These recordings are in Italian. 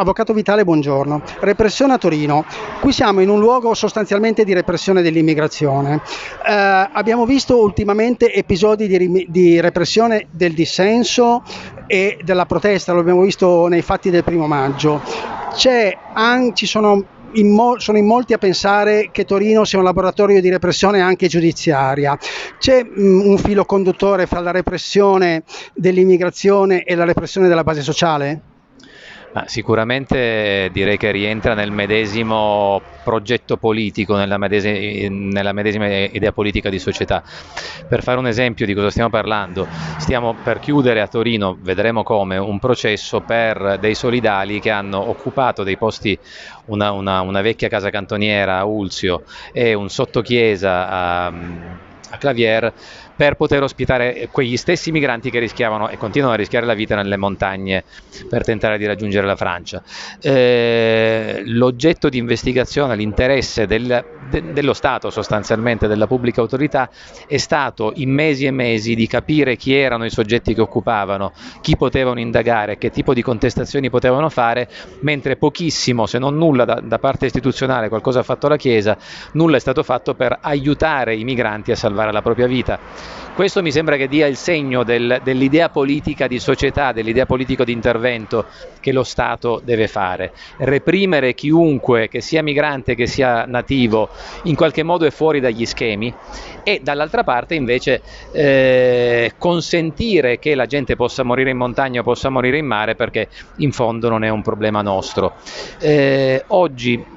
Avvocato Vitale, buongiorno. Repressione a Torino. Qui siamo in un luogo sostanzialmente di repressione dell'immigrazione. Eh, abbiamo visto ultimamente episodi di, di, repressione del dissenso e della protesta, lo abbiamo visto nei fatti del primo maggio. An- sono in mo- sono in molti a pensare che Torino sia un laboratorio di repressione anche giudiziaria. C'è mh, mm, un filo conduttore fra la repressione dell'immigrazione e la repressione della base sociale? Ma sicuramente direi che rientra nel medesimo progetto politico, nella medesima, nella medesima, idea politica di società. Per fare un esempio di cosa stiamo parlando, stiamo per chiudere a Torino, vedremo come, un processo per dei solidali che hanno occupato dei posti, una, una, una vecchia casa cantoniera a Ulzio e un sottochiesa a, a Clavier per poter ospitare quegli stessi migranti che rischiavano e continuano a rischiare la vita nelle montagne per tentare di raggiungere la Francia. Eh, l'oggetto di investigazione, l'interesse del, de, dello Stato sostanzialmente, della pubblica autorità, è stato in mesi e mesi di capire chi erano i soggetti che occupavano, chi potevano indagare, che tipo di contestazioni potevano fare, mentre pochissimo, se non nulla da, da parte istituzionale, qualcosa ha fatto la Chiesa, nulla è stato fatto per aiutare i migranti a salvare la propria vita. Questo mi sembra che dia il segno del, dell'idea politica di società, dell'idea politica di intervento che lo Stato deve fare. Reprimere chiunque, che sia migrante, che sia nativo, in qualche modo è fuori dagli schemi e dall'altra parte invece eh, consentire che la gente possa morire in montagna o possa morire in mare perché in fondo non è un problema nostro. Eh, oggi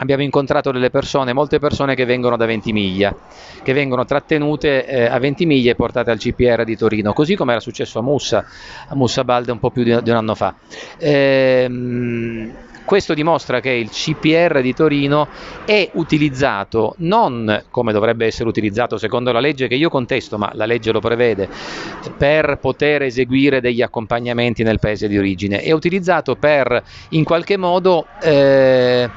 abbiamo incontrato delle persone, molte persone che vengono da Ventimiglia, che vengono trattenute eh, a Ventimiglia e portate al CPR di Torino, così come era successo a Mussa, a Mussa Balde un po' più di, un anno fa. Ehm, questo dimostra che il CPR di Torino è utilizzato non come dovrebbe essere utilizzato secondo la legge che io contesto, ma la legge lo prevede, per poter eseguire degli accompagnamenti nel paese di origine, è utilizzato per in qualche modo eh,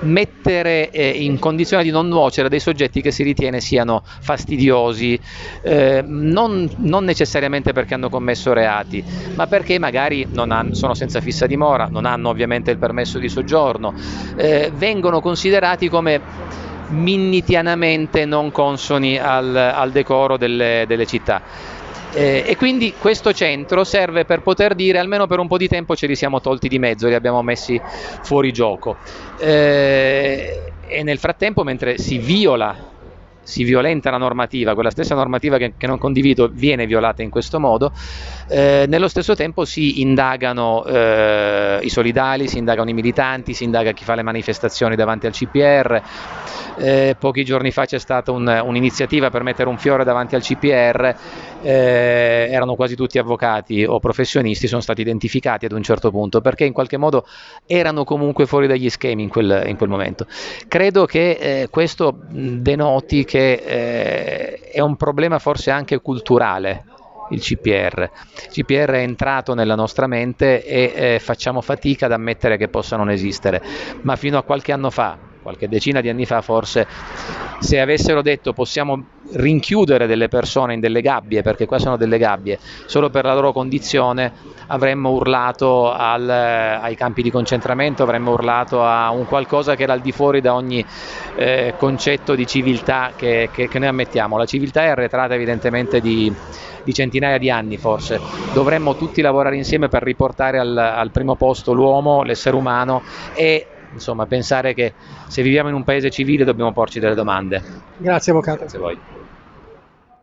mettere eh, in condizione di non nuocere dei soggetti che si ritiene siano fastidiosi, eh, non, non, necessariamente perché hanno commesso reati, ma perché magari hanno, sono senza fissa dimora, non hanno ovviamente il permesso di soggiorno, eh, vengono considerati come minnitianamente non consoni al, al decoro delle, delle città. Eh, e quindi questo centro serve per poter dire almeno per un po' di tempo ce li siamo tolti di mezzo, li abbiamo messi fuori gioco. Eh, e nel frattempo, mentre si viola si violenta la normativa, quella stessa normativa che, che non condivido viene violata in questo modo, eh, nello stesso tempo si indagano eh, i solidali, si indagano i militanti, si indaga chi fa le manifestazioni davanti al CPR. Eh, pochi giorni fa c'è stata un, un'iniziativa per mettere un fiore davanti al CPR, eh, erano quasi tutti avvocati o professionisti, sono stati identificati ad un certo punto perché in qualche modo erano comunque fuori dagli schemi in quel, in quel momento. Credo che eh, questo denoti che eh, è un problema forse anche culturale il CPR. Il CPR è entrato nella nostra mente e eh, facciamo fatica ad ammettere che possa non esistere, ma fino a qualche anno fa, qualche decina di anni fa forse, se avessero detto possiamo rinchiudere delle persone in delle gabbie, perché qua sono delle gabbie, solo per la loro condizione, avremmo urlato al, ai campi di concentramento, avremmo urlato a un qualcosa che era al di fuori da ogni eh, concetto di civiltà che, che, che noi ammettiamo. La civiltà è arretrata evidentemente di di centinaia di anni forse. Dovremmo tutti lavorare insieme per riportare al, al primo posto l'uomo, l'essere umano e insomma pensare che se viviamo in un paese civile dobbiamo porci delle domande. Grazie Avvocato. Grazie a voi.